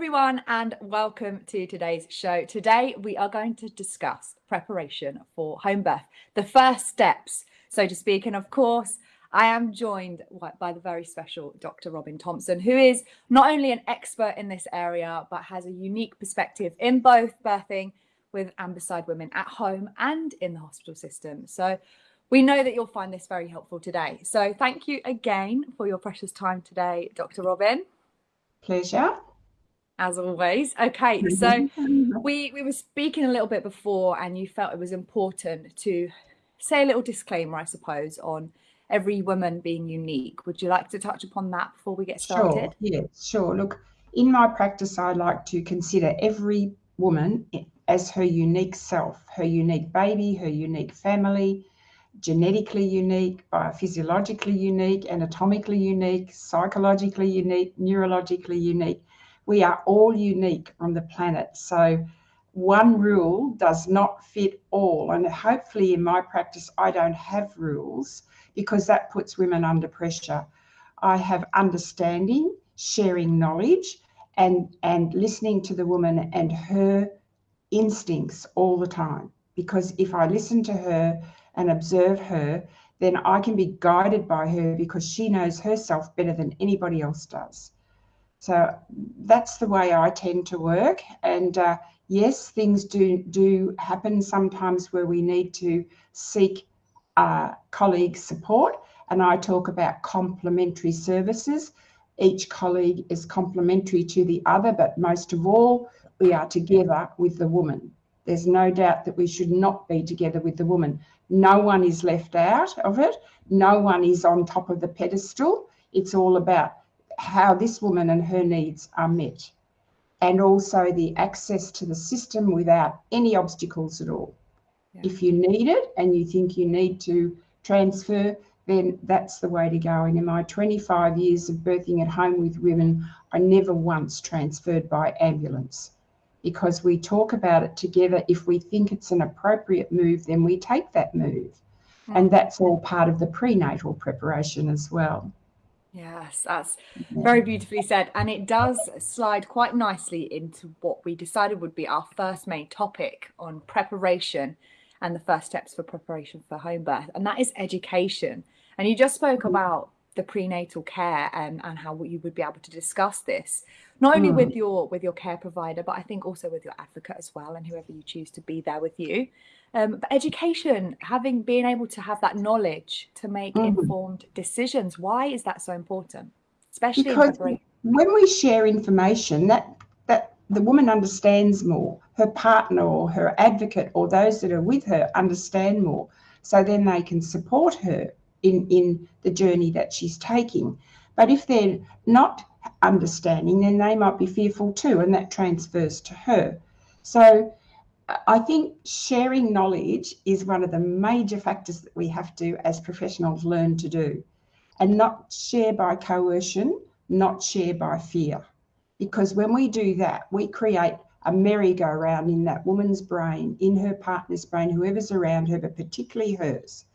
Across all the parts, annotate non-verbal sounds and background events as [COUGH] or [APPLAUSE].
everyone, and welcome to today's show. Today, we are going to discuss preparation for home birth, the first steps, so to speak. And of course, I am joined by the very special Dr. Robin Thompson, who is not only an expert in this area, but has a unique perspective in both birthing with and women at home and in the hospital system. So we know that you'll find this very helpful today. So thank you again for your precious time today, Dr. Robin. Pleasure as always. Okay, so we we were speaking a little bit before, and you felt it was important to say a little disclaimer, I suppose, on every woman being unique. Would you like to touch upon that before we get started? Sure. Yeah, sure. Look, in my practice, I like to consider every woman as her unique self, her unique baby, her unique family, genetically unique, biophysiologically unique, anatomically unique, psychologically unique, neurologically unique we are all unique on the planet. So one rule does not fit all. And hopefully, in my practice, I don't have rules because that puts women under pressure. I have understanding, sharing knowledge, and, and listening to the woman and her instincts all the time. Because if I listen to her and observe her, then I can be guided by her because she knows herself better than anybody else does. So that's the way I tend to work. And uh, yes, things do do happen sometimes where we need to seek uh, colleague support. And I talk about complementary services. Each colleague is complementary to the other, but most of all, we are together with the woman. There's no doubt that we should not be together with the woman. No one is left out of it. No one is on top of the pedestal. It's all about how this woman and her needs are met, and also the access to the system without any obstacles at all. Yeah. If you need it and you think you need to transfer, then that's the way to go. And in my 25 years of birthing at home with women, I never once transferred by ambulance because we talk about it together. If we think it's an appropriate move, then we take that move. And that's all part of the prenatal preparation as well. Yes, that's very beautifully said. And it does slide quite nicely into what we decided would be our first main topic on preparation and the first steps for preparation for home birth, and that is education. And you just spoke mm-hmm. about the prenatal care and, and how you would be able to discuss this not only mm. with your with your care provider but i think also with your advocate as well and whoever you choose to be there with you um, but education having being able to have that knowledge to make mm. informed decisions why is that so important especially because when we share information that that the woman understands more her partner or her advocate or those that are with her understand more so then they can support her in, in the journey that she's taking. But if they're not understanding, then they might be fearful too, and that transfers to her. So I think sharing knowledge is one of the major factors that we have to, as professionals, learn to do, and not share by coercion, not share by fear. Because when we do that, we create a merry-go-round in that woman's brain, in her partner's brain, whoever's around her, but particularly hers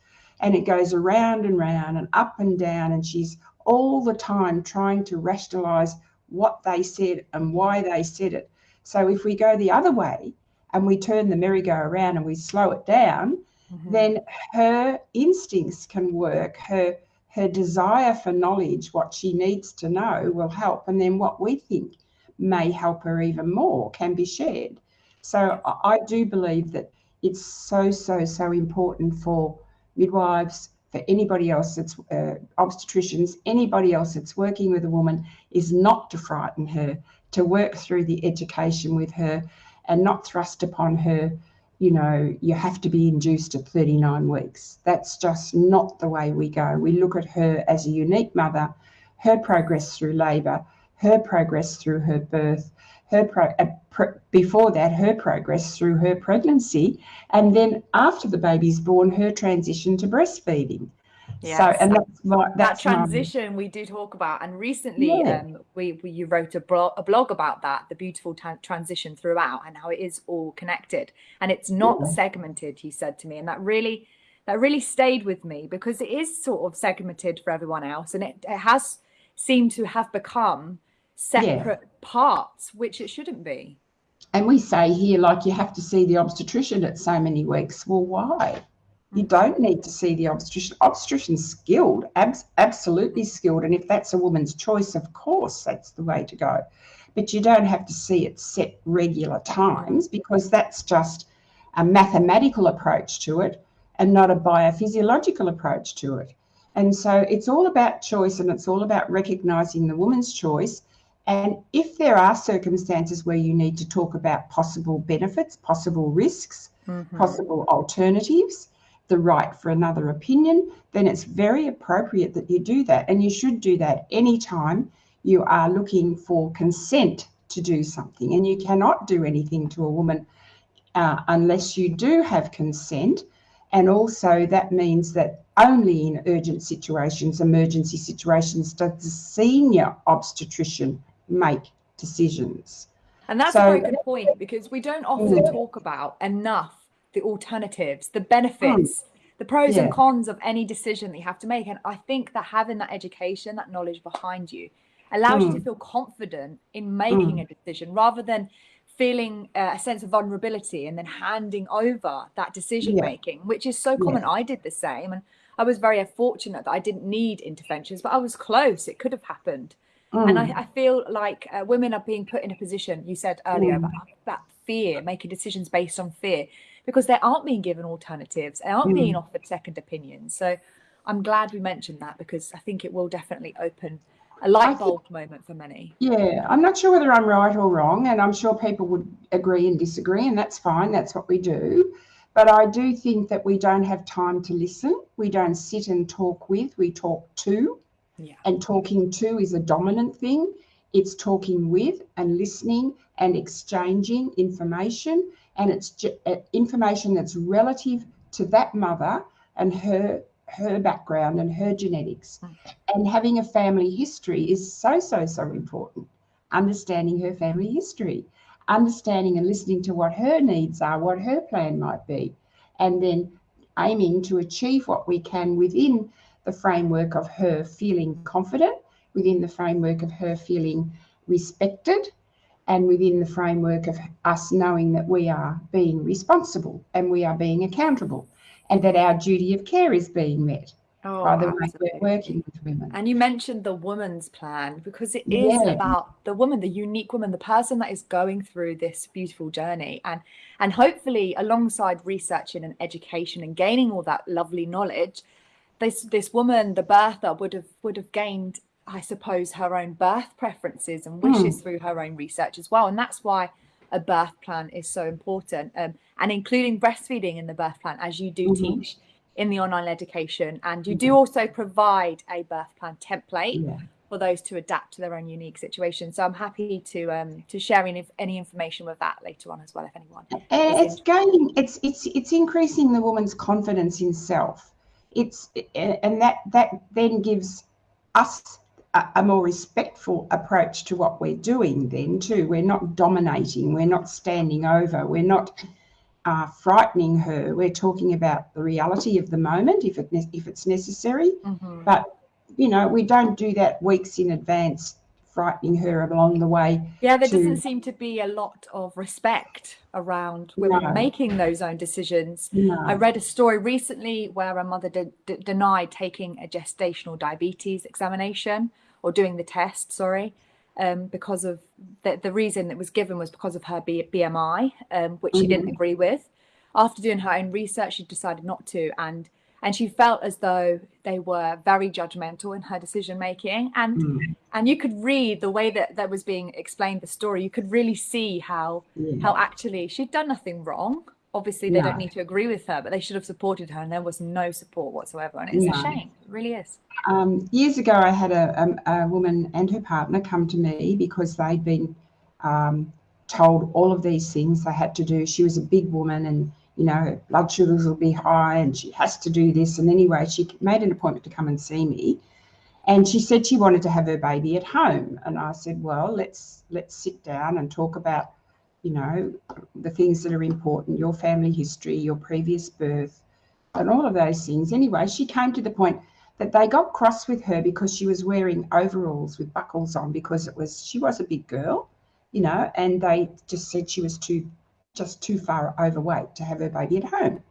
and it goes around and round and up and down and she's all the time trying to rationalize what they said and why they said it so if we go the other way and we turn the merry-go-round and we slow it down mm-hmm. then her instincts can work. Her her desire for knowledge what she needs to know will help. And then what we think may help her even more can be shared. So i do believe that it's so so so important for midwives, for anybody else that's uh, obstetricians, anybody else that's working with a woman, is not to frighten her, to work through the education with her and not thrust upon her, you know, you have to be induced at 39 weeks. That's just not the way we go. We look at her as a unique mother, her progress through labour, her progress through her birth, her pro, uh, pr- before that her progress through her pregnancy, and then after the baby's born, her transition to breastfeeding. Yes. So, and that's, that's that transition my... we do talk about, and recently yeah. um, we, we you wrote a blog, a blog about that, the beautiful t- transition throughout, and how it is all connected, and it's not yeah. segmented. You said to me, and that really that really stayed with me because it is sort of segmented for everyone else, and it, it has seemed to have become separate yeah. parts, which it shouldn't be. And we say here, like, you have to see the obstetrician at so many weeks. Well, why? You mm. don't need to see the obstetrician. Obstetrician's skilled, abs- absolutely skilled. And if that's a woman's choice, of course, that's the way to go. But you don't have to see it set regular times because that's just a mathematical approach to it and not a biophysiological approach to it. And so it's all about choice and it's all about recognizing the woman's choice. And if there are circumstances where you need to talk about possible benefits, possible risks, mm-hmm. possible alternatives, the right for another opinion, then it's very appropriate that you do that. And you should do that anytime you are looking for consent to do something. And you cannot do anything to a woman uh, unless you do have consent. And also, that means that only in urgent situations, emergency situations, does the senior obstetrician make decisions. And that's so, a very good point because we don't often talk about enough the alternatives, the benefits, mm. the pros yeah. and cons of any decision that you have to make. And I think that having that education, that knowledge behind you, allows mm. you to feel confident in making mm. a decision rather than feeling uh, a sense of vulnerability and then handing over that decision making, yeah. which is so common. Yeah. I did the same, and I was very fortunate that I didn't need interventions, but I was close. It could have happened. Mm. And I, I, feel like uh, women are being put in a position, you said earlier, mm. about, that fear, making decisions based on fear, because they aren't being given alternatives, they aren't mm. being offered second opinions. So I'm glad we mentioned that because I think it will definitely open a light bulb think, moment for many. Yeah, I'm not sure whether I'm right or wrong, and I'm sure people would agree and disagree, and that's fine. That's what we do. But I do think that we don't have time to listen. We don't sit and talk with, we talk to. Yeah. And talking to is a dominant thing. It's talking with and listening and exchanging information. And it's uh, information that's relative to that mother and her her background and her genetics. And having a family history is so, so, so important. Understanding her family history, understanding and listening to what her needs are, what her plan might be, and then aiming to achieve what we can within the framework of her feeling confident, within the framework of her feeling respected, and within the framework of us knowing that we are being responsible and we are being accountable and that our duty of care is being met oh, by the absolutely. way we're working with women. And you mentioned the woman's plan because it is yeah. about the woman, the unique woman, the person that is going through this beautiful journey. And and hopefully alongside researching and education and gaining all that lovely knowledge, this this woman, the birther, would have would have gained, I suppose, her own birth preferences and wishes mm. through her own research as well. And that's why a birth plan is so important um, and including breastfeeding in the birth plan as you do mm-hmm. teach in the online education and you mm-hmm. do also provide a birth plan template yeah. for those to adapt to their own unique situation so i'm happy to um, to share any, any information with that later on as well if anyone it's gaining it's it's it's increasing the woman's confidence in self it's and that that then gives us a, more respectful approach to what we're doing then too we're not dominating we're not standing over we're not uh, frightening her we're talking about the reality of the moment if it if it's necessary mm-hmm. but you know we don't do that weeks in advance frightening her along the way yeah there to... doesn't seem to be a lot of respect around women no. making those own decisions no. i read a story recently where a mother de- de- denied taking a gestational diabetes examination or doing the test, sorry, um, because of the, the reason that was given was because of her B- BMI, um, which mm-hmm. she didn't mm-hmm. agree with. After doing her own research, she decided not to, and and she felt as though they were very judgmental in her decision making and mm. and you could read the way that that was being explained the story you could really see how how actually she'd done nothing wrong obviously they don't need to agree with her but they should have supported her and there was no support whatsoever and it's a shame it really is. Um, years ago i had a, a, a, woman and her partner come to me because they'd been um, told all of these things they had to do. She was a big woman and you know her blood sugars will be high and she has to do this and anyway she made an appointment to come and see me and she said she wanted to have her baby at home and i said well let's let's sit down and talk about you know, the things that are important, your family history, your previous birth, and all of those things. Anyway, she came to the point that they got cross with her because she was wearing overalls with buckles on because it was she was a big girl, you know, and they just said she was too just too far overweight to have her baby at home.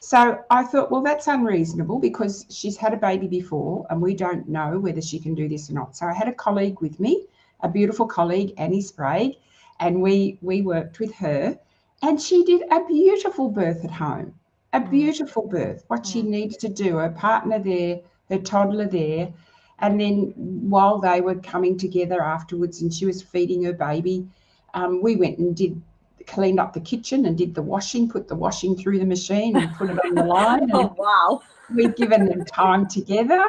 So I thought, well, that's unreasonable because she's had a baby before and we don't know whether she can do this or not. So I had a colleague with me, a beautiful colleague, Annie Sprague, and we we worked with her and she did a beautiful birth at home a mm. beautiful birth what she mm. needed to do her partner there her toddler there and then while they were coming together afterwards and she was feeding her baby um, we went and did cleaned up the kitchen and did the washing put the washing through the machine and put it on the line [LAUGHS] oh wow we'd given them time together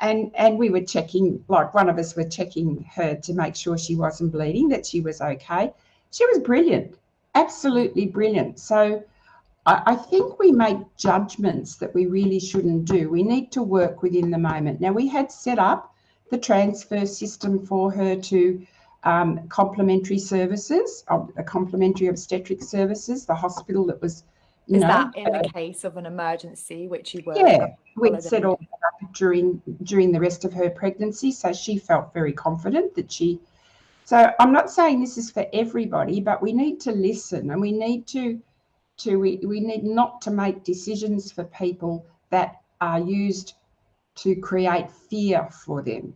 and and we were checking like one of us were checking her to make sure she wasn't bleeding that she was okay she was brilliant absolutely brilliant so I, think we make judgments that we really shouldn't do. We need to work within the moment. Now, we had set up the transfer system for her to um, complementary services, a complementary obstetric services, the hospital that was. Is know, that in the case of an emergency, which you were? Yeah, we'd set all up during during the rest of her pregnancy, so she felt very confident that she. So I'm not saying this is for everybody, but we need to listen and we need to to we, we need not to make decisions for people that are used to create fear for them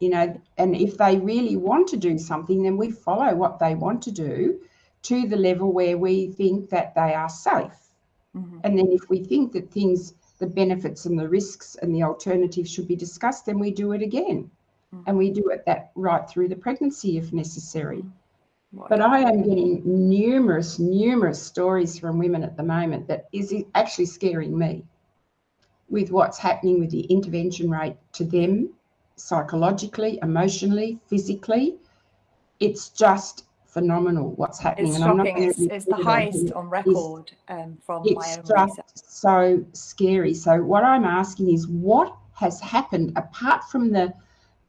you know and if they really want to do something then we follow what they want to do to the level where we think that they are safe mm-hmm. and then if we think that things the benefits and the risks and the alternatives should be discussed then we do it again mm-hmm. and we do it that right through the pregnancy if necessary mm-hmm. But I am getting numerous, numerous stories from women at the moment that is actually scaring me with what's happening with the intervention rate to them psychologically, emotionally, physically. It's just phenomenal what's happening. It's shocking. It's, it's the highest on record um, from my own research. so scary. So what I'm asking is what has happened apart from the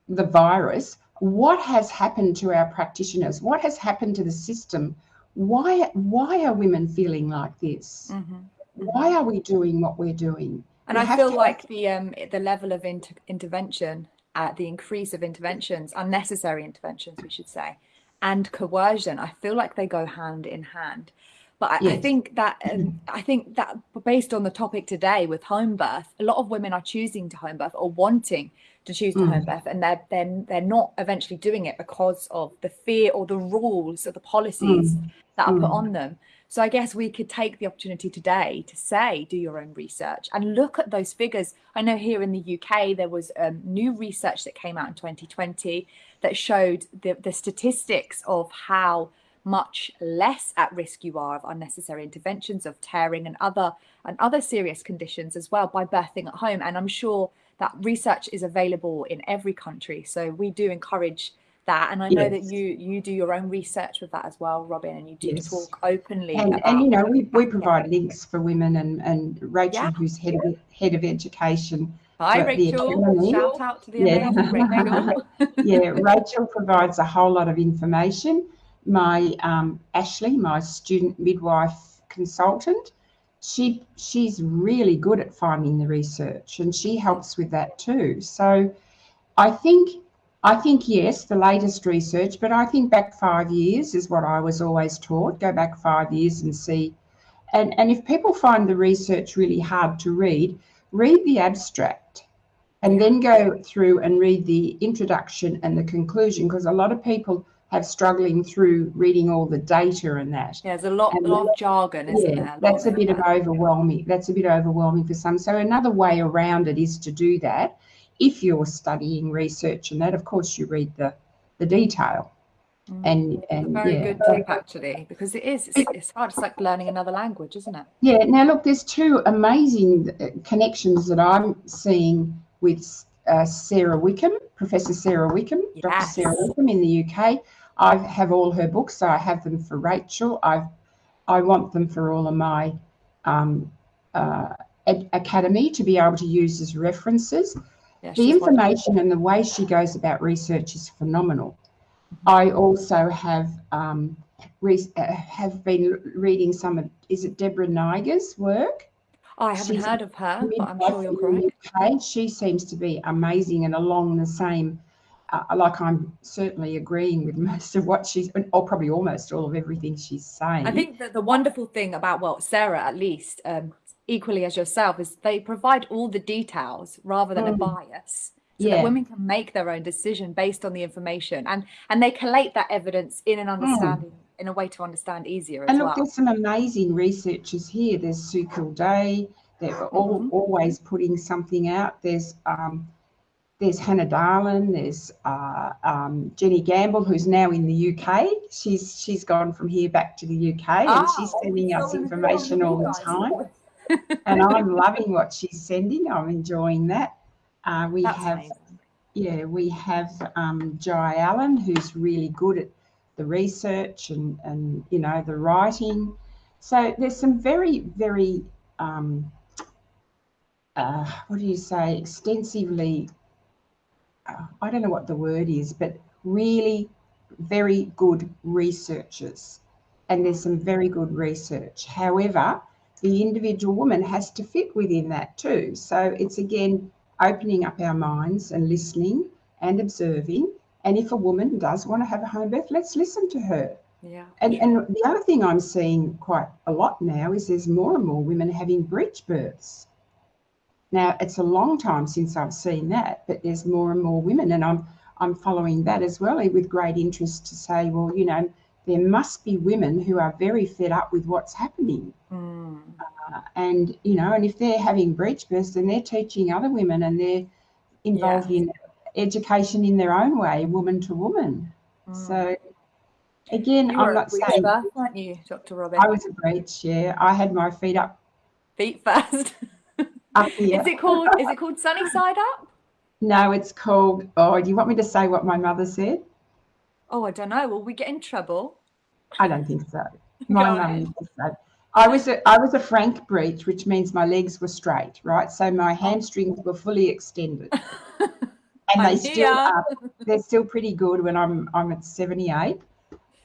the virus? what has happened to our practitioners? What has happened to the system? Why, why are women feeling like this? Mm-hmm. mm-hmm. Why are we doing what we're doing? And we I feel like the um, the level of inter- intervention, uh, the increase of interventions, unnecessary interventions, we should say, and coercion, I feel like they go hand in hand. But I, yes. I think that um, I think that based on the topic today with home birth, a lot of women are choosing to home birth or wanting to choose to mm. home birth, and they're then they're, they're not eventually doing it because of the fear or the rules or the policies mm. that are mm. put on them. So I guess we could take the opportunity today to say, do your own research and look at those figures. I know here in the UK there was um, new research that came out in 2020 that showed the, the statistics of how much less at risk you are of unnecessary interventions, of tearing and other and other serious conditions as well by birthing at home. And I'm sure that research is available in every country. So we do encourage that and i know yes. that you you do your own research with that as well robin and you do yes. talk openly and, about, and you know we, we provide links for women and and rachel yeah. who's head of head of education Hi, Rachel. Shout out to the yeah. Rachel. [LAUGHS] yeah, Rachel provides a whole lot of information my um, Ashley, my student midwife consultant, she she's really good at finding the research and she helps with that too. So I think I think yes, the latest research, but I think back five years is what I was always taught. Go back five years and see. And and if people find the research really hard to read, read the abstract and then go through and read the introduction and the conclusion because a lot of people have struggling through reading all the data and that. Yeah, there's a lot, a lot of jargon, isn't yeah, there? That's a bit of overwhelming. That's a bit overwhelming for some. So another way around it is to do that. If you're studying research and that, of course, you read the the detail. Mm. And and very yeah. good tip actually, because it is it's, it's hard. It's like learning another language, isn't it? Yeah. Now look, there's two amazing uh, connections that I'm seeing with uh, Sara Wickham, Professor Sara Wickham, yes. Dr. Sara Wickham in the UK. I have all her books. So I have them for Rachel. I I want them for all of my um, uh, academy to be able to use as references. Yeah, the information wonderful. and the way she goes about research is phenomenal. I also have um, re- uh, have been reading some of is it Deborah Niger's work. Oh, I haven't She's heard of her, but I'm sure you're. UK. She seems to be amazing and along the same, uh, like I'm certainly agreeing with [LAUGHS] most of what she's, or probably almost all of everything she's saying. I think that the wonderful thing about, well, Sara at least, um, equally as yourself, is they provide all the details rather than mm. a bias. So yeah. that women can make their own decision based on the information and and they collate that evidence in an mm. understanding mm in a way to understand easier and look, well. there's some amazing researchers here. There's Sue Kildea. They're all, mm-hmm. always putting something out. There's um, there's Hannah Dahlen, There's uh, um, Jenny Gamble, who's now in the UK. She's she's gone from here back to the UK, and oh, she's sending us information all the time. and I'm [LAUGHS] loving what she's sending. I'm enjoying that. Uh, we That's have, amazing. yeah, we have um, Jyai Allen, who's really good at the research and, and you know, the writing. So there's some very, very, um, uh, what do you say, extensively, uh, I don't know what the word is, but really very good researchers. And there's some very good research. However, the individual woman has to fit within that too. So it's again opening up our minds and listening and observing and if a woman does want to have a home birth, let's listen to her. Yeah. And, and the other thing I'm seeing quite a lot now is there's more and more women having breech births. Now it's a long time since I've seen that, but there's more and more women, and I'm I'm following that as well with great interest to say, well, you know, there must be women who are very fed up with what's happening, mm. And you know, and if they're having breech births, then they're teaching other women, and they're involved yeah. in education in their own way, woman to woman. Mm. So again, you I'm not saying birth, weren't you, Dr. Robin? I was a breech, yeah. I had my feet up. Feet first. [LAUGHS] up here. Is it called is it called sunny side up? No, it's called oh, do you want me to say what my mother said? Oh, I don't know. Will we get in trouble? I don't think so. [LAUGHS] My mum used to say I was a I was a frank breech, which means my legs were straight, right? So my oh. hamstrings were fully extended. [LAUGHS] and they still are, they're still pretty good when I'm I'm at 78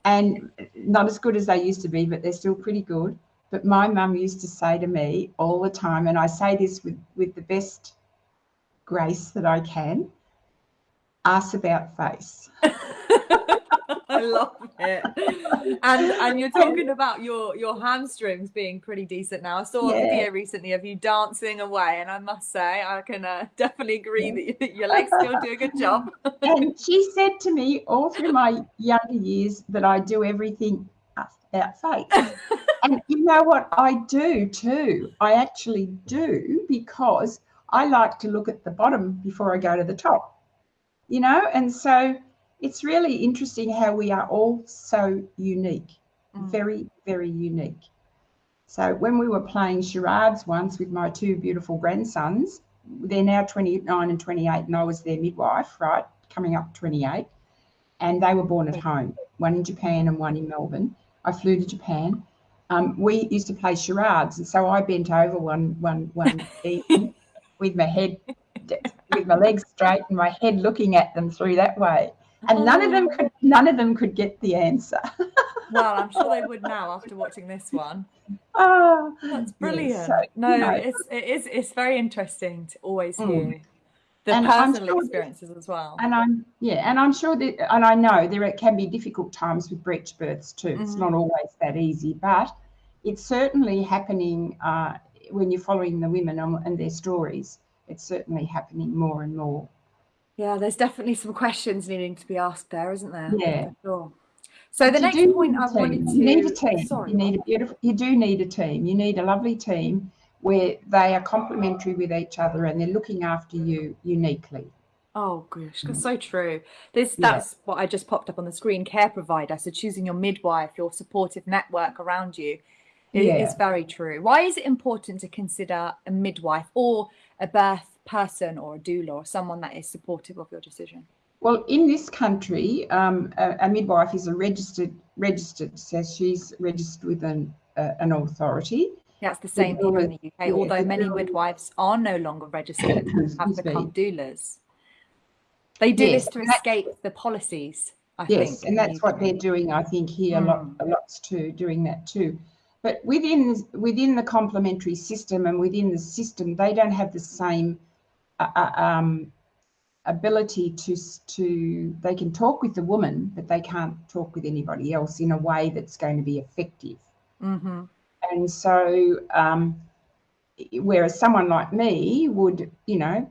and not as good as they used to be but they're still pretty good but my mum used to say to me all the time and I say this with with the best grace that I can ask about face [LAUGHS] love it. And and you're talking about your your hamstrings being pretty decent now. I saw yeah. a video recently of you dancing away, and I must say I can uh, [LAUGHS] definitely agree that your legs still do a good job. [LAUGHS] and she said to me all through my younger years that I do everything about face. [LAUGHS] and you know what I do too? I actually do because I like to look at the bottom before I go to the top. You know, and so it's really interesting how we are all so unique, mm. very, very unique. So when we were playing charades once with my two beautiful grandsons, they're now 29 and 28, and I was their midwife, right, coming up 28, and they were born at home, one in Japan and one in Melbourne. I flew to Japan. Um, we used to play charades, and so I bent over one one one [LAUGHS] evening with my head, with my legs straight and my head looking at them through that way and none of them could none of them could get the answer. [LAUGHS] well, I'm sure they would now after watching this one. Oh, that's brilliant. So, no, you know, it's it is it's very interesting to always mm. hear the and personal sure experiences that, as well. And I'm yeah, and I'm sure that and I know there can be difficult times with breech births too. Mm-hmm. It's not always that easy, but it's certainly happening uh, when you're following the women and their stories. It's certainly happening more and more. Yeah, there's definitely some questions needing to be asked there, isn't there? Yeah. Sure. So the next point I wanted to you need a team. Sorry, you need a beautiful you do need a team. You need a lovely team where they are complementary with each other and they're looking after you uniquely. Oh gosh, that's so true. This that's yeah. what I just popped up on the screen. Care provider. So choosing your midwife, your supportive network around you, is, yeah. is very true. Why is it important to consider a midwife or a birth person or a doula or someone that is supportive of your decision? Well, in this country, um, a, a, midwife is a registered registered, so she's registered with an uh, an authority. That's the same here in the UK. Yeah, although many midwives are no longer registered, have become doulas. They do yes, this to escape the policies. I yes, think, and that's what they're doing. I think here mm. a lot, a lots too, doing that too. but within within the complementary system and within the system, they don't have the same uh, um, ability to to they can talk with the woman, but they can't talk with anybody else in a way that's going to be effective. Mm-hmm. And so, um, whereas someone like me would, you know,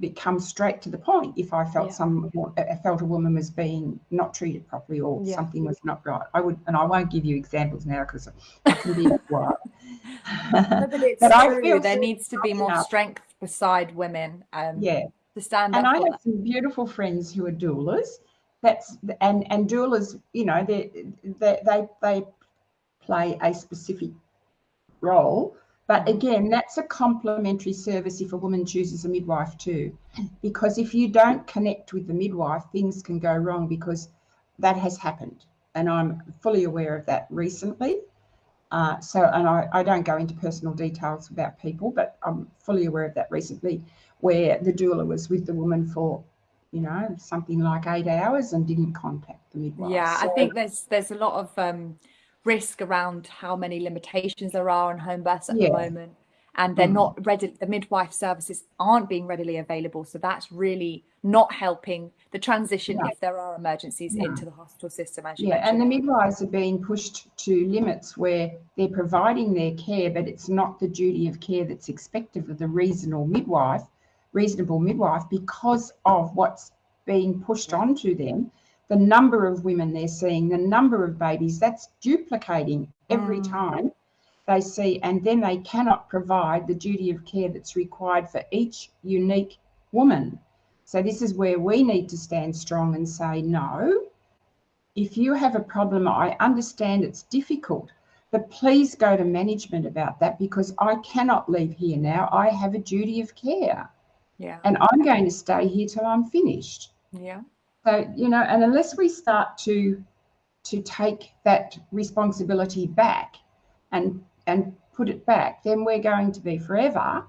become straight to the point if I felt yeah. some I felt a woman was being not treated properly or yeah. something was not right. I would, and I won't give you examples now because I can be [LAUGHS] quiet. but it's [LAUGHS] but. I feel there needs to be more enough. strength beside women. Um, yeah, to stand and I have that. some beautiful friends who are doulas. That's and and doulas, you know, they they they, they play a specific role but again, that's a complementary service if a woman chooses a midwife too. Because if you don't connect with the midwife, things can go wrong because that has happened. And I'm fully aware of that recently. Uh, so, and I, I don't go into personal details about people, but I'm fully aware of that recently, where the doula was with the woman for, you know, something like eight hours and didn't contact the midwife. Yeah, so, I think there's there's a lot of um, risk around how many limitations there are on home births at yeah. the moment and they're mm. not ready the midwife services aren't being readily available so that's really not helping the transition if there are emergencies into the hospital system as you yeah mentioned. and the midwives are being pushed to limits where they're providing their care but it's not the duty of care that's expected of the reasonable midwife reasonable midwife because of what's being pushed onto them the number of women they're seeing, the number of babies, that's duplicating every mm. time they see, and then they cannot provide the duty of care that's required for each unique woman. So, this is where we need to stand strong and say, no, if you have a problem, I understand it's difficult, but please go to management about that because I cannot leave here now. I have a duty of care. Yeah. And I'm going to stay here till I'm finished. Yeah. So, you know, and unless we start to to take that responsibility back and and put it back, then we're going to be forever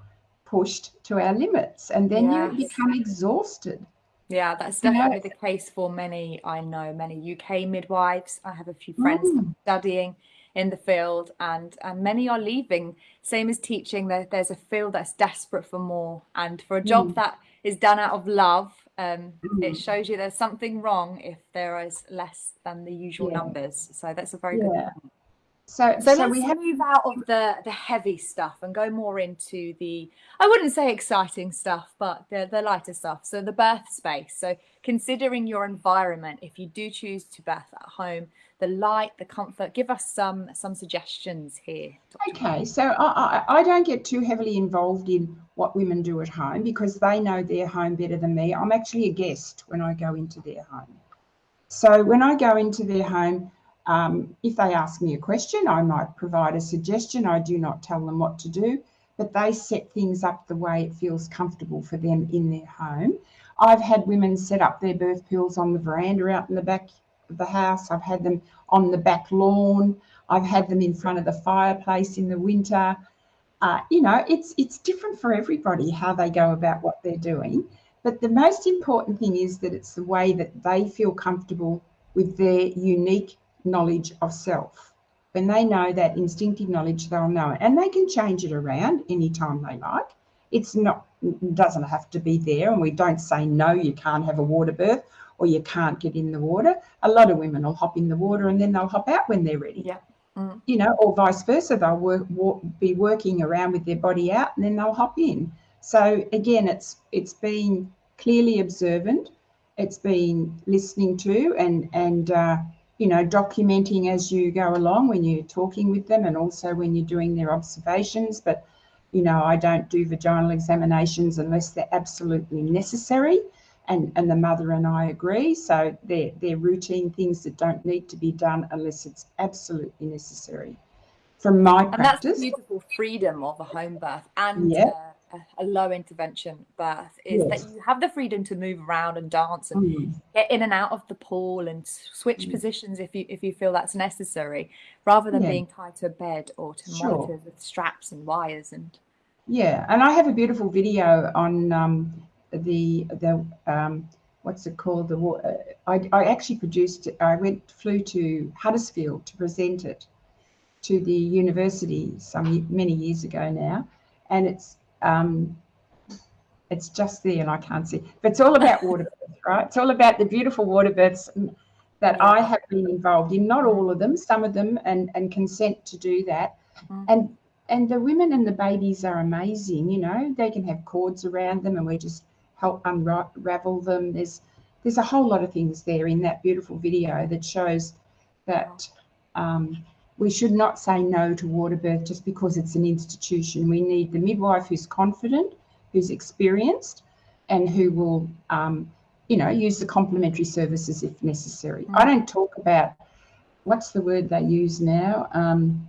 pushed to our limits and then yes. you become exhausted. Yeah, that's definitely you know? the case for many. I know many UK midwives. I have a few friends mm. studying in the field and and many are leaving same as teaching there, there's a field that's desperate for more and for a job mm. that is done out of love um, mm. it shows you there's something wrong if there is less than the usual yeah. numbers. So that's a very yeah. good. So, so, so, let's we have... move out of the the heavy stuff and go more into the I wouldn't say exciting stuff, but the the lighter stuff. So the birth space. So considering your environment, if you do choose to birth at home, the light, the comfort. Give us some some suggestions here. Dr. Okay, so I, I, I don't get too heavily involved in what women do at home because they know their home better than me. I'm actually a guest when I go into their home. So when I go into their home, um, if they ask me a question, I might provide a suggestion. I do not tell them what to do, but they set things up the way it feels comfortable for them in their home. I've had women set up their birth pools on the veranda out in the back of the house. I've had them on the back lawn. I've had them in front of the fireplace in the winter. Uh, you know, it's it's different for everybody how they go about what they're doing. But the most important thing is that it's the way that they feel comfortable with their unique knowledge of self. When they know that instinctive knowledge, they'll know it. And they can change it around anytime they like. It's not doesn't have to be there. And we don't say no, you can't have a water birth or you can't get in the water. A lot of women will hop in the water and then they'll hop out when they're ready. Yeah. Mm. You know, or vice versa. They'll work, work, be working around with their body out and then they'll hop in. So again, it's it's being clearly observant. It's been listening to and and uh, you know documenting as you go along when you're talking with them and also when you're doing their observations. But you know, I don't do vaginal examinations unless they're absolutely necessary and, and the mother and I agree. So they're, they're routine things that don't need to be done unless it's absolutely necessary. From my and practice. that's the beautiful freedom of a home birth and yeah. uh, a, low intervention birth is yes. that you have the freedom to move around and dance and mm. get in and out of the pool and switch mm. positions if you if you feel that's necessary, rather than yeah. being tied to a bed or to sure. monitors with straps and wires and. Yeah, and I have a beautiful video on um, the the um, what's it called? The uh, I, I actually produced. I went flew to Huddersfield to present it, to the university some many years ago now, and it's um, it's just there and I can't see. But it's all about water births, [LAUGHS] right? It's all about the beautiful water births that I have been involved in. Not all of them, some of them, and and consent to do that. Mm. And and the women and the babies are amazing. You know, they can have cords around them, and we just help unravel them. There's there's a whole lot of things there in that beautiful video that shows that um, we should not say no to water birth just because it's an institution. We need the midwife who's confident, who's experienced, and who will, um, you know, use the complementary services if necessary. Mm. I don't talk about what's the word they use now. Um,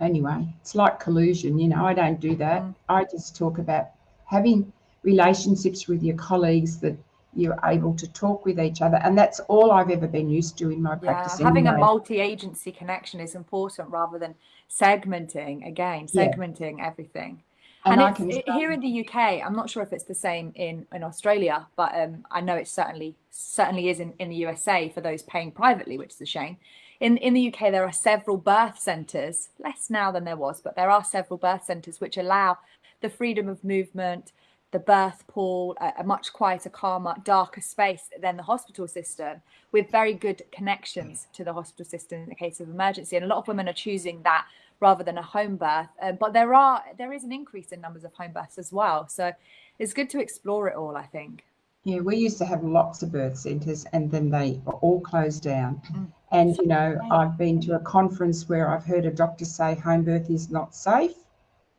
anyway, it's like collusion. You know, I don't do that. Mm. I just talk about having relationships with your colleagues that you're able to talk with each other and that's all i've ever been used to in my practice yeah, having anyway. a multi-agency connection is important rather than segmenting again segmenting yeah. everything and, and it, here in the uk i'm not sure if it's the same in in australia but um, i know it certainly certainly is in, in the usa for those paying privately which is a shame in in the uk there are several birth centres less now than there was but there are several birth centres which allow the freedom of movement the birth pool, a, a, much quieter, calmer, darker space than the hospital system, with very good connections to the hospital system in the case of emergency. And a lot of women are choosing that rather than a home birth. Um, but there are there is an increase in numbers of home births as well. So it's good to explore it all. I think. Yeah, we used to have lots of birth centres, and then they were all closed down. Mm. And you know, I've been to a conference where I've heard a doctor say home birth is not safe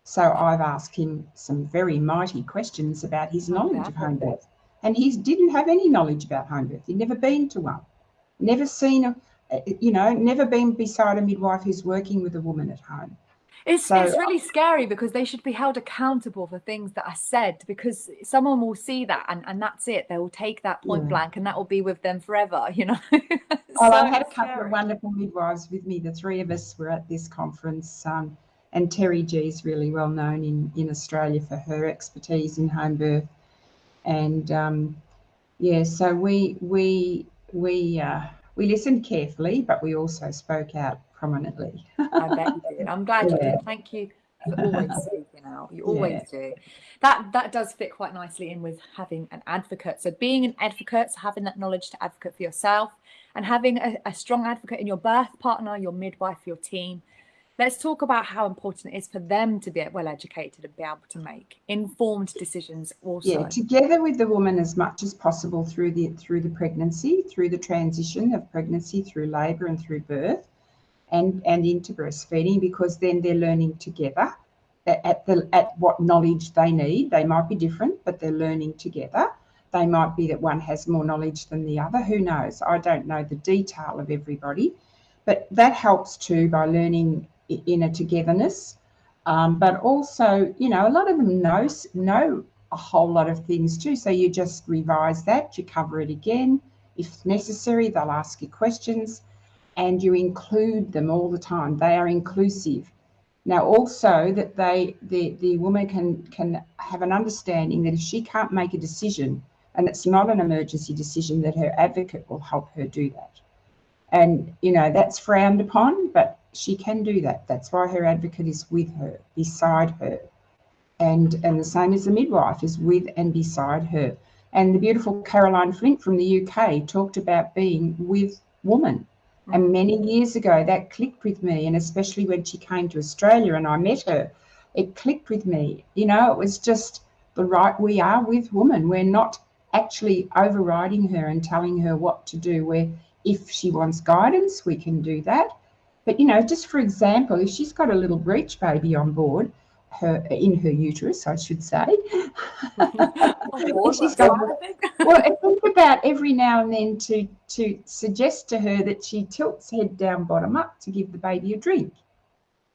so I've asked him some very mighty questions about his knowledge of home birth. And he didn't have any knowledge about home birth. He'd never been to one, never seen a, you know, never been beside a midwife who's working with a woman at home. It's, so, it's really scary because they should be held accountable for things that are said because someone will see that and, and that's it. They will take that point yeah. blank and that will be with them forever, [LAUGHS] you know. so well, I had a couple scary. of wonderful midwives with me. The three of us were at this conference. Um, and Terry G is really well known in, in Australia for her expertise in home birth. And um, yeah, so we we we uh, we listened carefully, but we also spoke out prominently. I bet you did. I'm glad yeah. you did. Thank you for always [LAUGHS] speaking out. You always yeah. do. That that does fit quite nicely in with having an advocate. So being an advocate, so having that knowledge to advocate for yourself, and having a, a strong advocate in your birth partner, your midwife, your team, let's talk about how important it is for them to be well educated and be able to make informed decisions also. Yeah together with the woman as much as possible through the through the pregnancy through the transition of pregnancy through labor and through birth and and into breastfeeding because then they're learning together. At the at what knowledge they need they might be different but they're learning together. They might be that one has more knowledge than the other who knows? I don't know the detail of everybody but that helps too by learning in a togetherness. Um, but also, you know, a lot of them know know a whole lot of things too. So you just revise that, you cover it again. If necessary, they'll ask you questions and you include them all the time. They are inclusive. Now also that they the, the woman can can have an understanding that if she can't make a decision and it's not an emergency decision that her advocate will help her do that. And you know, that's frowned upon, but she can do that. That's why her advocate is with her, beside her. And, and the same as the midwife is with and beside her. And the beautiful Caroline Flint from the UK talked about being with woman. And mm. many years ago, that clicked with me. And especially when she came to Australia and I met her, it clicked with me. You know, it was just the right, we are with woman. We're not actually overriding her and telling her what to do. Where if she wants guidance, we can do that. But you know, just for example, if she's got a little breech baby on board, her in her uterus, I should say. [LAUGHS] she's got, [LAUGHS] well, think about every now and then to to suggest to her that she tilts head down, bottom up to give the baby a drink,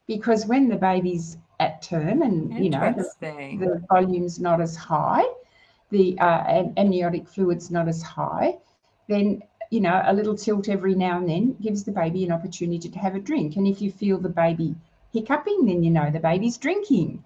because when the baby's at term and you know the, the volume's not as high, the uh, amniotic fluid's not as high, then you know, a little tilt every now and then gives the baby an opportunity to have a drink. And if you feel the baby hiccuping, then you know the baby's drinking.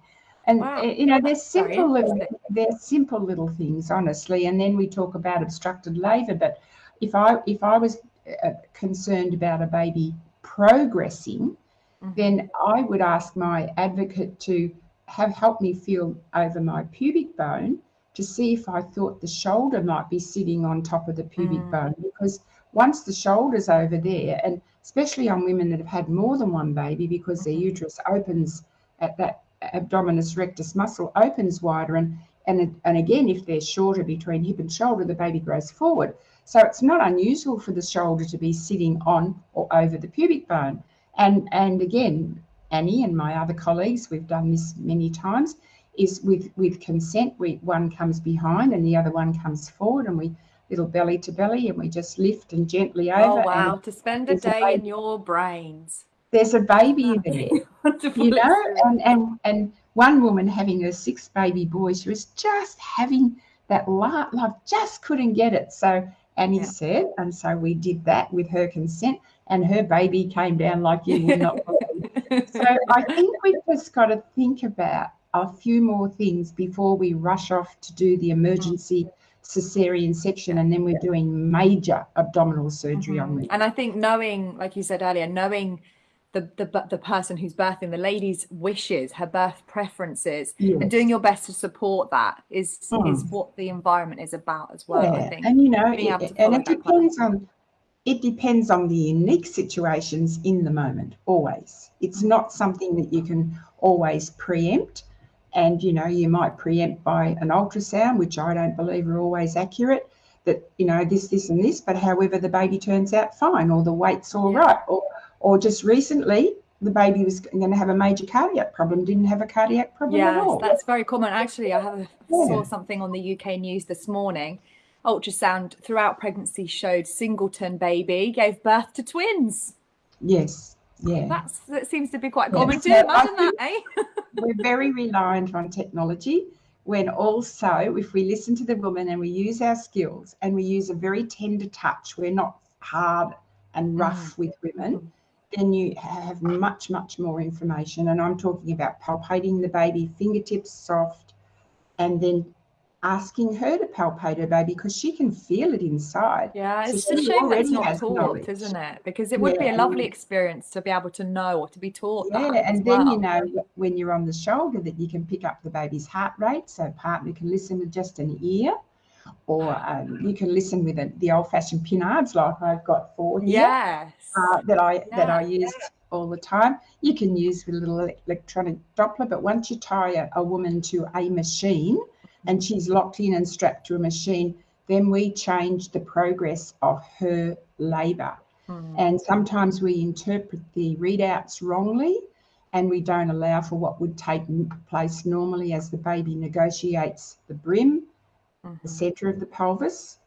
And wow. Eh, you know, they're simple little they're simple little things, honestly. And then we talk about obstructed labour. But if I if I was uh, concerned about a baby progressing, mm-hmm. then I would ask my advocate to have helped me feel over my pubic bone to see if I thought the shoulder might be sitting on top of the pubic mm. bone because once the shoulder's over there, and especially on women that have had more than one baby because their mm-hmm. uterus opens at that abdominis rectus muscle opens wider and and and again if they're shorter between hip and shoulder the baby grows forward so it's not unusual for the shoulder to be sitting on or over the pubic bone and and again Annie and my other colleagues, we've done this many times, is with, with consent, we, one comes behind and the other one comes forward and we little belly to belly and we just lift and gently oh, over. Oh, wow. To spend a day a in your brains. There's a baby [LAUGHS] there, you know, and, and, and one woman having her sixth baby boy, she was just having that love, love just couldn't get it. So Annie yeah. said, and so we did that with her consent, and her baby came down like you would not [LAUGHS] so I think we've just got to think about a few more things before we rush off to do the emergency cesarean section and then we're doing major abdominal surgery mm-hmm. on me. And I think knowing, like you said earlier, knowing the, the the person who's birthing the lady's wishes her birth preferences yes. and doing your best to support that is mm. is what the environment is about as well yeah. i think and you know it, and it depends on it depends on the unique situations in the moment always it's not something that you can always preempt and you know you might preempt by an ultrasound which i don't believe are always accurate that you know this this and this but however the baby turns out fine or the weight's all yeah. right, or or just recently the baby was going to have a major cardiac problem didn't have a cardiac problem yes, at all that's very common actually i have a, yeah. saw something on the uk news this morning ultrasound throughout pregnancy showed singleton baby gave birth to twins. Yes. Yeah. That's that seems to be quite common too. Imagine that, eh? [LAUGHS] we're very reliant on technology when also if we listen to the woman and we use our skills and we use a very tender touch, we're not hard and rough mm. with women, then you have much, much more information. And I'm talking about palpating the baby, fingertips soft, and then asking her to palpate her baby because she can feel it inside. Yeah, it's so a shame that it's not taught, knowledge. isn't it? Because it would yeah. be a lovely experience to be able to know or to be taught. Yeah, and then well. you know when you're on the shoulder that you can pick up the baby's heart rate, so partner can listen with just an ear. Or um, you can listen with a, the old-fashioned pinards, like I've got four here, yes. uh, that I yeah. that I use all the time. You can use with a little electronic Doppler, but once you tie a, a woman to a machine, and she's locked in and strapped to a machine, then we change the progress of her labour. Mm. And sometimes we interpret the readouts wrongly and we don't allow for what would take place normally as the baby negotiates the brim, mm-hmm. the centre of the pelvis,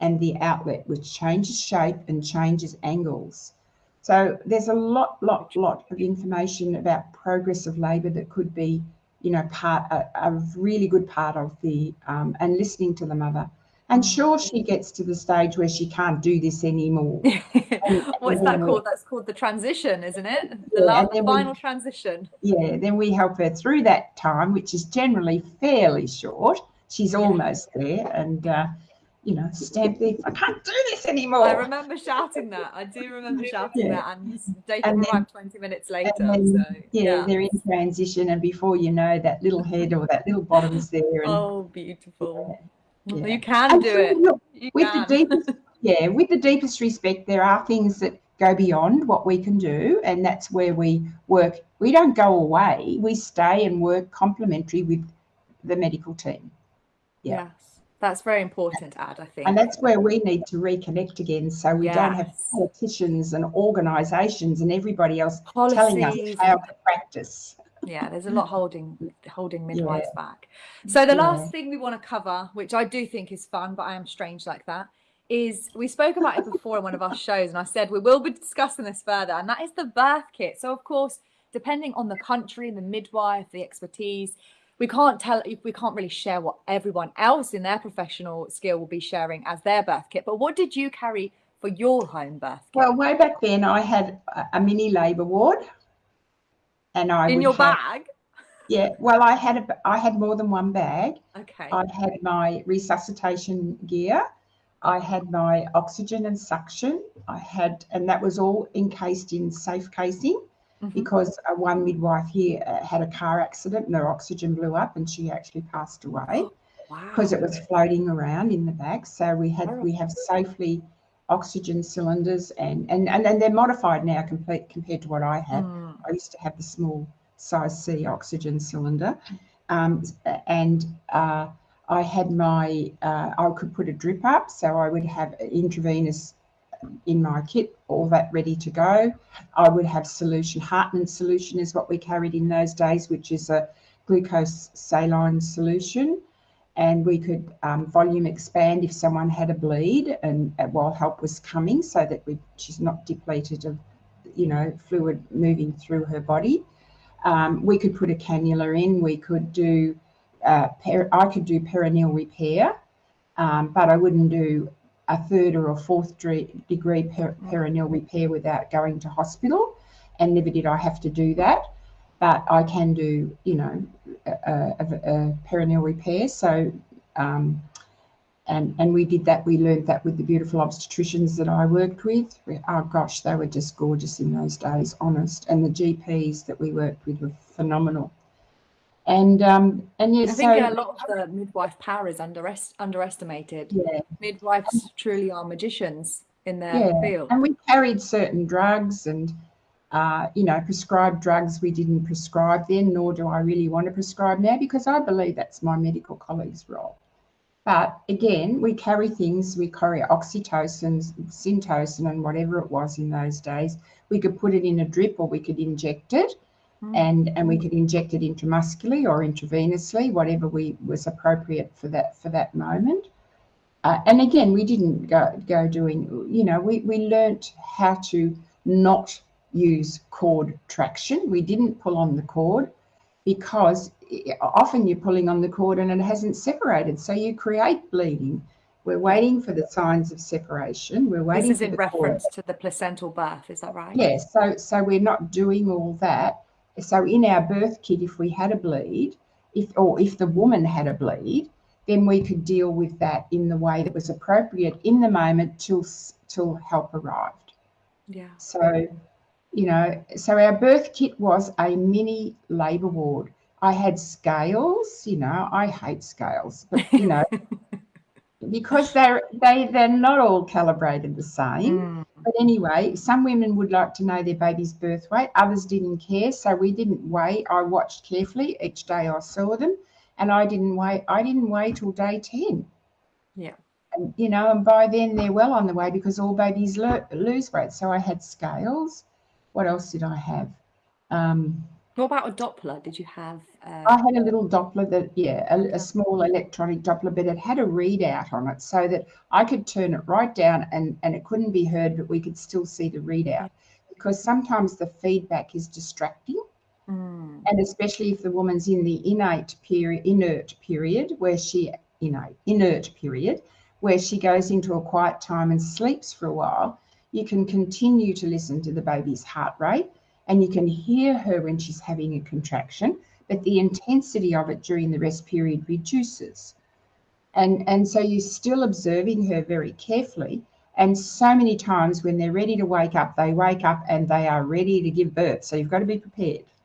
and the outlet, which changes shape and changes angles. So there's a lot, lot, lot of information about progress of labour that could be you know, part a, a really good part of the um, and listening to the mother. And mm. sure, she gets to the stage where she can't do this anymore. [LAUGHS] What's that called? That's called the transition, isn't it? The, yeah, last, the final we, transition. Yeah, then we help her through that time, which is generally fairly short. She's yeah. almost there, and uh, you know, stamp there. I can't do this anymore. I remember shouting that. I do remember shouting yeah. that, and Jacob arrived 20 minutes later. Then, so, yeah, yeah, they're in transition, and before you know, that little head or that little bottom's there. And, oh, beautiful. Yeah, you can and do it. Look, with can. the deepest, yeah, with the deepest respect, there are things that go beyond what we can do, and that's where we work. We don't go away. We stay and work complementary with the medical team. Yeah. That's very important, Ad, I think. And that's where we need to reconnect again so we yes. don't have politicians and organisations and everybody else Policies. telling us how to practice. Yeah, there's a lot holding holding midwives yeah. back. So the yeah. last thing we want to cover, which I do think is fun, but I am strange like that, is we spoke about it before in one of our shows, and I said we will be discussing this further, and that is the birth kit. So of course, depending on the country, and the midwife, the expertise, we can't tell we can't really share what everyone else in their professional skill will be sharing as their birth kit but what did you carry for your home birth kit? well way back then i had a mini labor ward and i in your have, bag? Yeah well i had a i had more than one bag. Okay. I had my resuscitation gear i had my oxygen and suction i had and that was all encased in safe casing mm-hmm. because uh, one midwife here uh, had a car accident and her oxygen blew up and she actually passed away because wow. it was floating around in the back. So we had we have safely oxygen cylinders and and and, and they're modified now complete compared to what I had. Mm. I used to have the small size C oxygen cylinder, um, and uh, I had my uh, I could put a drip up, so I would have intravenous in my kit, all that ready to go. I would have solution. Hartmann solution is what we carried in those days, which is a glucose saline solution. And we could um, volume expand if someone had a bleed and uh, while help was coming so that we, she's not depleted of, you know, fluid moving through her body. Um, we could put a cannula in. We could do, uh, I could do perineal repair, um, but I wouldn't do a third or a fourth degree per perineal repair without going to hospital, and never did I have to do that. But I can do, you know, a, a, a perineal repair. So, um, and and we did that. We learned that with the beautiful obstetricians that I worked with. Oh gosh, they were just gorgeous in those days, honest. And the GPs that we worked with were phenomenal. And um, and yeah, I think so, a lot of the midwife power is underest underestimated. Yeah, midwives truly are magicians in their yeah. field. And we carried certain drugs and uh, you know prescribed drugs we didn't prescribe then, nor do I really want to prescribe now because I believe that's my medical colleague's role. But again, we carry things, we carry oxytocin, syntocin, and whatever it was in those days. We could put it in a drip or we could inject it. Mm. and and we mm. could inject it intramuscularly or intravenously, whatever we was appropriate for that for that moment. Uh, and again, we didn't go go doing, you know, we we learnt how to not use cord traction. We didn't pull on the cord because eh, often you're pulling on the cord and it hasn't separated, so you create bleeding. We're waiting for the signs of separation. We're waiting. This is in reference cord. to the placental birth, is that right? Yes. So so we're not doing all that so in our birth kit, if we had a bleed, if or if the woman had a bleed, then we could deal with that in the way that was appropriate in the moment till till help arrived. Yeah. So, you know, so our birth kit was a mini labour ward. I had scales, you know, I hate scales, but you know, [LAUGHS] because they're they they're not all calibrated the same. Mm. But anyway, some women would like to know their baby's birth weight. Others didn't care, so we didn't weigh. I watched carefully each day I saw them, and I didn't weigh. I didn't weigh till day ten. Yeah. And, you know, and by then they're well on the way because all babies lo- lose weight. So I had scales. What else did I have? Um, what about a Doppler? Did you have? Uh... I had a little Doppler that, yeah, a, a, small electronic Doppler, but it had a readout on it so that I could turn it right down and, and it couldn't be heard, but we could still see the readout because sometimes the feedback is distracting. Mm. And especially if the woman's in the innate period, inert period, where she, innate, inert period, where she goes into a quiet time and sleeps for a while, you can continue to listen to the baby's heart rate and you can hear her when she's having a contraction, but the intensity of it during the rest period reduces. And, and so you're still observing her very carefully. And so many times when they're ready to wake up, they wake up and they are ready to give birth. So you've got to be prepared. [LAUGHS]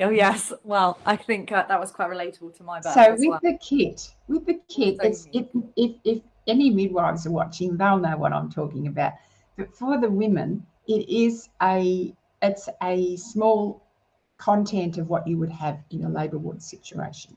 oh yes. Well, I think uh, that was quite relatable to my birth. So with well. the kit, with the kit, it's, if, if if any midwives are watching, they'll know what I'm talking about. But for the women, it is a it's a small content of what you would have in a labour ward situation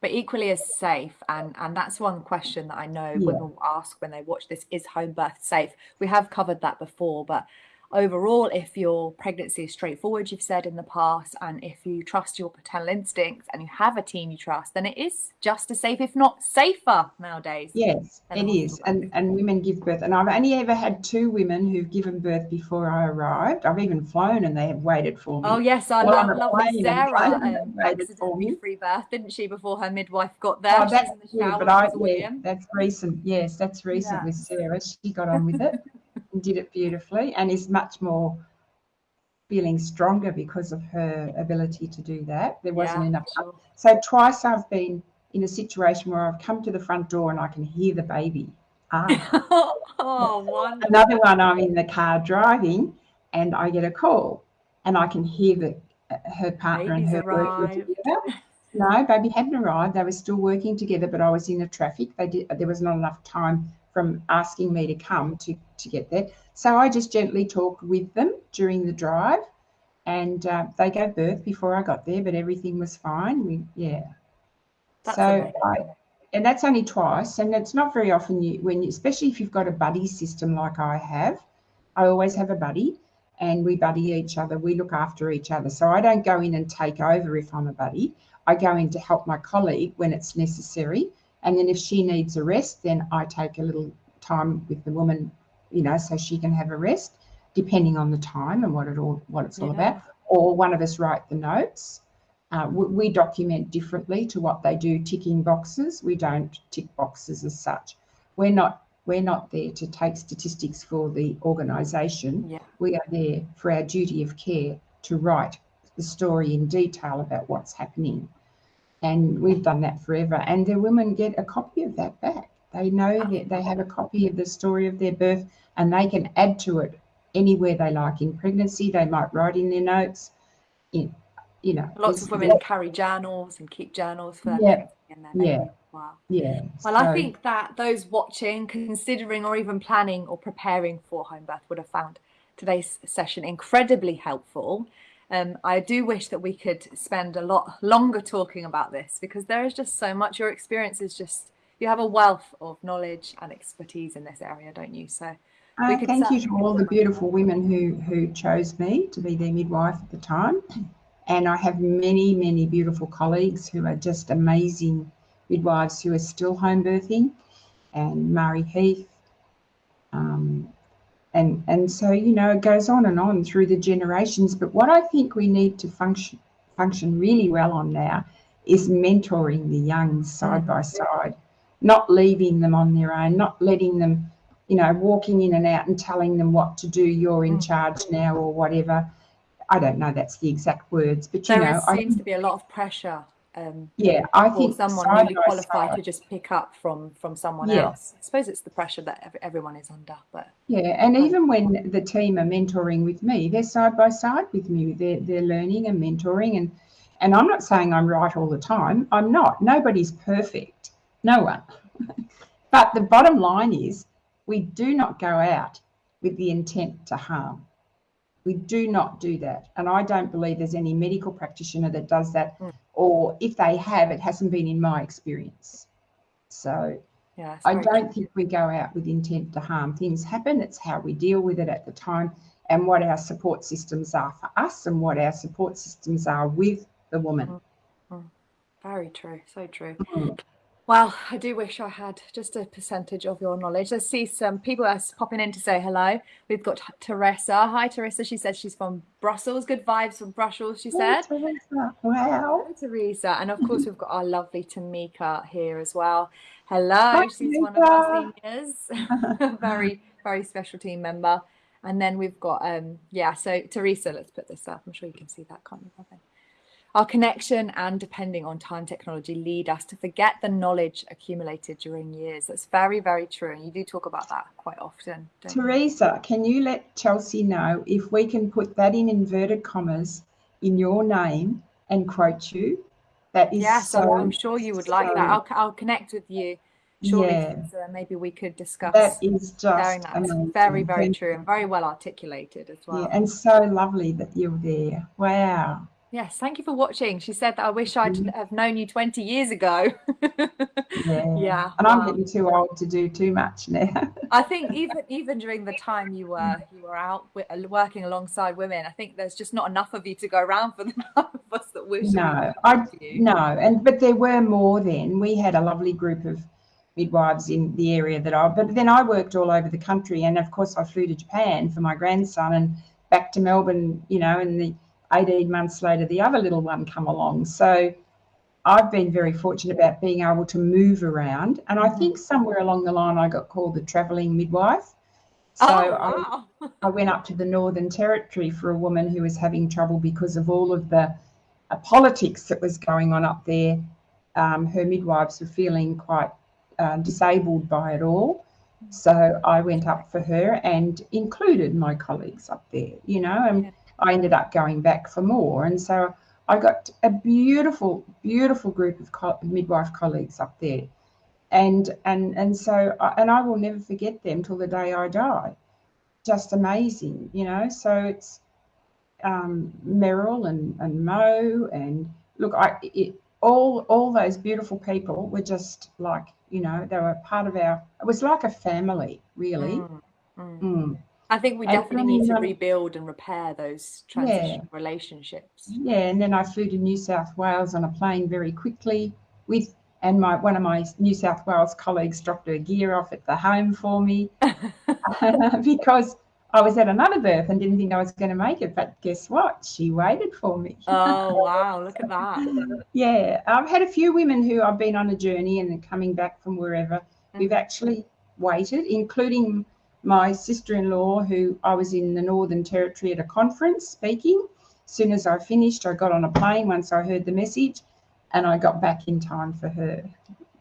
but equally as safe and and that's one question that i know yeah. women will ask when they watch this is home birth safe we have covered that before but overall, if your pregnancy is straightforward, you've said in the past, and if you trust your paternal instincts and you have a team you trust, then it is just as safe, if not safer nowadays. Yes, it is. And, and women give birth. And I've only ever had two women who've given birth before I arrived. I've even flown and they have waited for me. Oh, yes. I love, love Sara um, accidentally free birth, didn't she, before her midwife got there? Oh, that's true, but I, yeah, that's recent. Yes, that's recent yeah. with Sara. She got on with it. [LAUGHS] did it beautifully and is much more feeling stronger because of her ability to do that. There wasn't yeah, enough. Sure. So twice I've been in a situation where I've come to the front door and I can hear the baby. Ah. [LAUGHS] oh, Another one, I'm in the car driving and I get a call and I can hear that her partner Baby's and her arrived. working together. No, baby hadn't arrived. They were still working together, but I was in the traffic. They did. There was not enough time from asking me to come to to get there. So I just gently talked with them during the drive, and uh, they gave birth before I got there, but everything was fine. We yeah. That's so. I, and that's only twice, and it's not very often you when you, especially if you've got a buddy system like I have. I always have a buddy, and we buddy each other. We look after each other. So I don't go in and take over if I'm a buddy. I go in to help my colleague when it's necessary, and then if she needs a rest, then I take a little time with the woman, you know, so she can have a rest, depending on the time and what it all what it's all about. Or one of us write the notes. Uh, we, we document differently to what they do, ticking boxes. We don't tick boxes as such. We're not we're not there to take statistics for the organisation. Yeah. We are there for our duty of care to write the story in detail about what's happening. And we've done that forever. And the women get a copy of that back. They know that they have a copy of the story of their birth and they can add to it anywhere they like. In pregnancy, they might write in their notes. In, you know, Lots of women carry journals and keep journals for Yeah. their Yeah. Wow. Yeah. Well, I think that those watching, considering, or even planning or preparing for home birth would have found today's session incredibly helpful. Um, I do wish that we could spend a lot longer talking about this because there is just so much. Your experience is just, you have a wealth of knowledge and expertise in this area, don't you? So, Uh, thank you to all the beautiful women who who chose me to be their midwife at the time, and I have many many beautiful colleagues who are just amazing midwives who are still home birthing, and Mari Heath, um, and and so you know it goes on and on through the generations. But what I think we need to function function really well on now is mentoring the young side by side, not leaving them on their own, not letting them you know, walking in and out and telling them what to do, you're in charge now or whatever. I don't know that's the exact words, but you there know, I seems think, to be a lot of pressure um, yeah, I think someone newly qualified to just pick up from from someone Yeah. else. I suppose it's the pressure that everyone is under, but Yeah, and even when the team are mentoring with me, they're side by side with me. They're they're learning and mentoring, and and I'm not saying I'm right all the time. I'm not. Nobody's perfect. No one. [LAUGHS] but the bottom line is, we do not go out with the intent to harm. We do not do that, and I don't believe there's any medical practitioner that does that. Mm. Or if they have, it hasn't been in my experience. So yeah, I don't think we go out with intent to harm. Things happen. It's how we deal with it at the time and what our support systems are for us and what our support systems are with the woman. Very true, so true. Mm. Well, I do wish I had just a percentage of your knowledge. Let's see some people are popping in to say hello. We've got Teresa. Hi, Teresa. She says she's from Brussels. Good vibes from Brussels, she said. Oh, Teresa, Wow. Hello, Teresa. And of course, we've got our lovely Tamika here as well. Hello. Hi, She's one of our Tamika. seniors. [LAUGHS] very, very special team member. And then we've got, um, yeah, so Teresa, let's put this up. I'm sure you can see that, can't you, Robin? Our connection and depending on time technology lead us to forget the knowledge accumulated during years. That's very, very true. And you do talk about that quite often. Don't you? Teresa, can you let Chelsea know if we can put that in inverted commas in your name and quote you? That is Yes, so. I'm, I'm sure you would like that. I'll, I'll connect with you shortly, Yeah. Teresa, and maybe we could discuss That is just that. It's very, very true and very well articulated as well. Yeah, and so lovely that you're there. Wow. Yes, thank you for watching. She said that I wish I'd Mhm. have known you 20 years ago. [LAUGHS] Yeah. Yeah, And I'm wow. getting too old to do too much now. [LAUGHS] I think even even during the time you were you were out uh, working alongside women, I think there's just not enough of you to go around for [LAUGHS] the number of us that wish no, I no, and but there were more then. We had a lovely group of midwives in the area that I. But then I worked all over the country, and of course I flew to Japan for my grandson and back to Melbourne. You know, and the 18 months later, the other little one come along. So I've been very fortunate about being able to move around, and I think somewhere along the line I got called the travelling midwife. So oh I wow. [LAUGHS] I went up to the Northern Territory for a woman who was having trouble because of all of the uh, politics that was going on up there. Um, her midwives were feeling quite uh, disabled by it all. So I went up for her and included my colleagues up there, you know, and Yeah. I ended up going back for more. And so I got a beautiful, beautiful group of co- midwife colleagues up there. And and and so I- and I will never forget them till the day I die. Just amazing, you know. So it's um, Meryl and and Mo and look, I it, all all those beautiful people were just like you know they were part of our. It was like a family, really. Mm, mm. Mm. I think we definitely need to rebuild and repair those transition relationships. Yeah, and then I flew to New South Wales on a plane very quickly with, and my one of my New South Wales colleagues dropped her gear off at the home for me [LAUGHS] [LAUGHS] because I was at another birth and didn't think I was going to make it. But guess what? She waited for me. oh wow, look at that. [LAUGHS] Yeah, I've had a few women who I've been on a journey and coming back from wherever. We've Mhm. actually waited, including my sister-in-law, who I was in the Northern Territory at a conference speaking. As soon as I finished, I got on a plane once I heard the message, and I got back in time for her.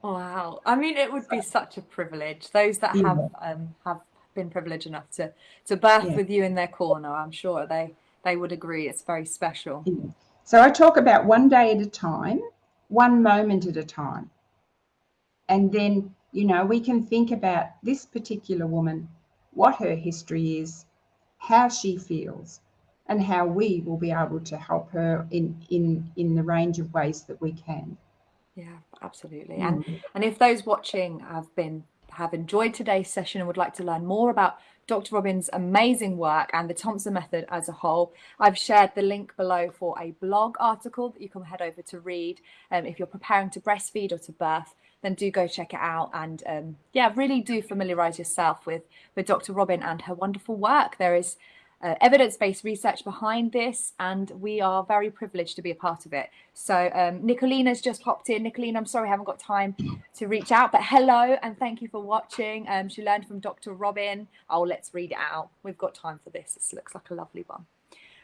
Wow. I mean, it would be such a privilege. Those that Yeah. have um, have been privileged enough to to birth Yeah. with you in their corner, I'm sure they they would agree. It's very special. So I talk about one day at a time, one moment at a time. And then, you know, we can think about this particular woman, what her history is, how she feels, and how we will be able to help her in in in the range of ways that we can. Yeah, absolutely. And Mm. and if those watching have been have enjoyed today's session and would like to learn more about Dr. Robin's amazing work and the Thompson method as a whole, I've shared the link below for a blog article that you can head over to read. Um, if you're preparing to breastfeed or to birth, then do go check it out and um, yeah, really do familiarize yourself with with Dr. Robin and her wonderful work. There is uh, evidence-based research behind this, and we are very privileged to be a part of it. So um, Nicolina's just popped in. Nicolina, I'm sorry I haven't got time to reach out, but hello and thank you for watching. Um, she learned from Dr. Robin. Oh, let's read it out. We've got time for this. This looks like a lovely one.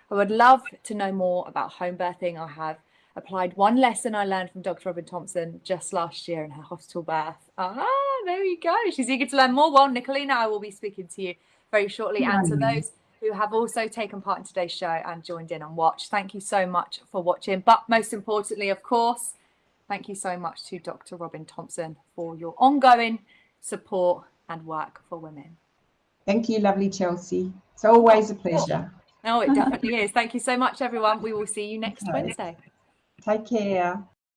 I would love to know more about home birthing. I have applied one lesson I learned from Dr. Robin Thompson just last year in her hospital birth. Ah, there you go. She's eager to learn more. Well, Nicolina, I will be speaking to you very shortly. And to those who have also taken part in today's show and joined in and watched, thank you so much for watching. But most importantly, of course, thank you so much to Dr. Robin Thompson for your ongoing support and work for women. Thank you, lovely Chelsea. It's always a pleasure. No, it definitely is. Thank you so much, everyone. We will see you next. Wednesday. Take care.